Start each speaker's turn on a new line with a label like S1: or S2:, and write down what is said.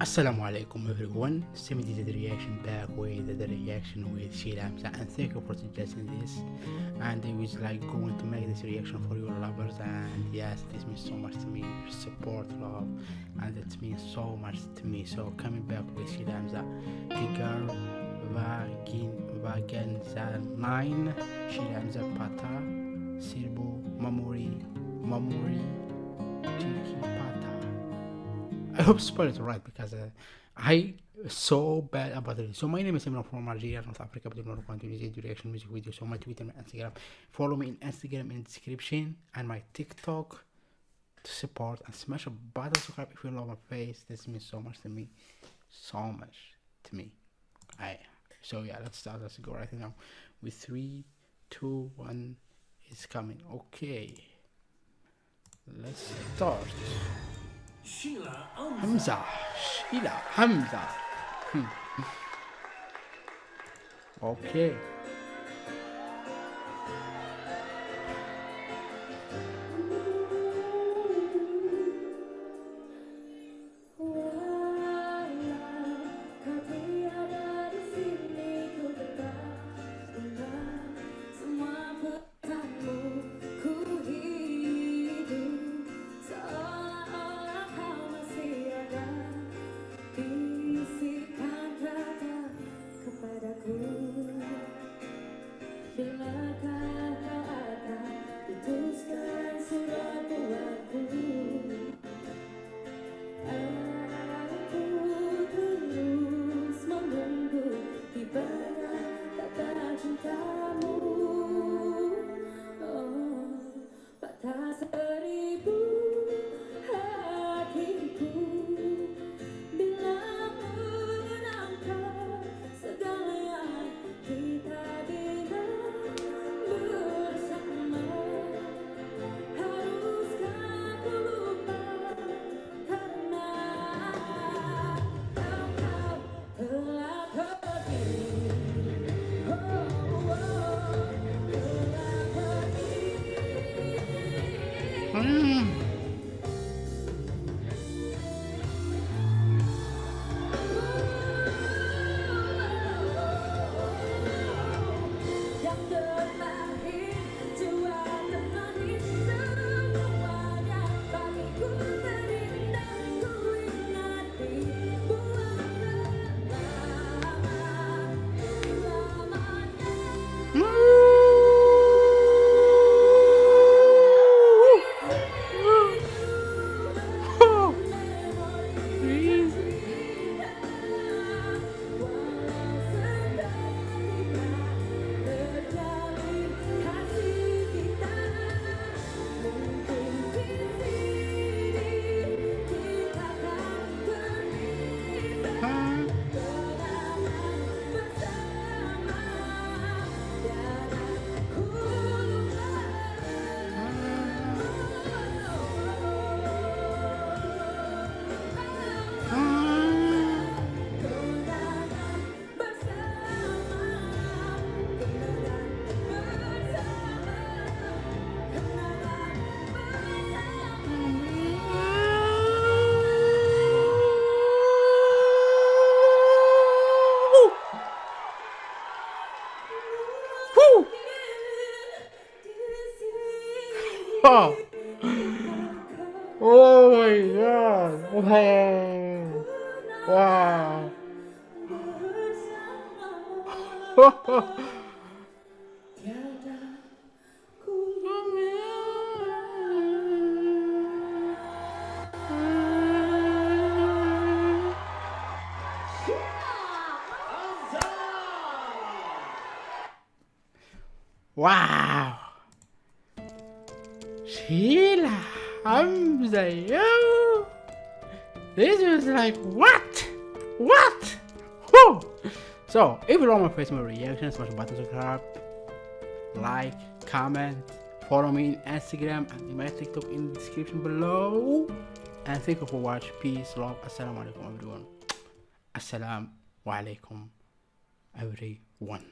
S1: Assalamu alaikum everyone, Semi did the reaction back with the reaction with Sheila Hamza and thank you for suggesting this. And I was like going to make this reaction for your lovers and yes this means so much to me, support, love and it means so much to me. So coming back with Sheila Hamza, Gigar Vagin Vagenza 9 Sheila Hamza Pata Sirbo Mamori Mamori I hope spell it right because uh, I so bad about it. So my name is Imran from Algeria, North Africa, but I'm going to use reaction music video. So my Twitter, my Instagram. Follow me in Instagram in description and my TikTok to support and smash a button subscribe if you love my face. This means so much to me, so much to me. I so yeah, let's start. Let's go right now with three, two, one. It's coming. Okay, let's start.
S2: Sheila
S1: Hamza, Sheila Hamza. Hmm. okay. Mm. Oh. oh my god. Wow. Wow. wow. Sheila Hamza, yo! This was like, what? What? Whew. So, if you like my face, my reaction, smash the button, subscribe, like, comment, follow me on Instagram and my TikTok in the description below. And thank you for watching. Peace, love, assalamu alaikum everyone. Assalamu alaikum everyone.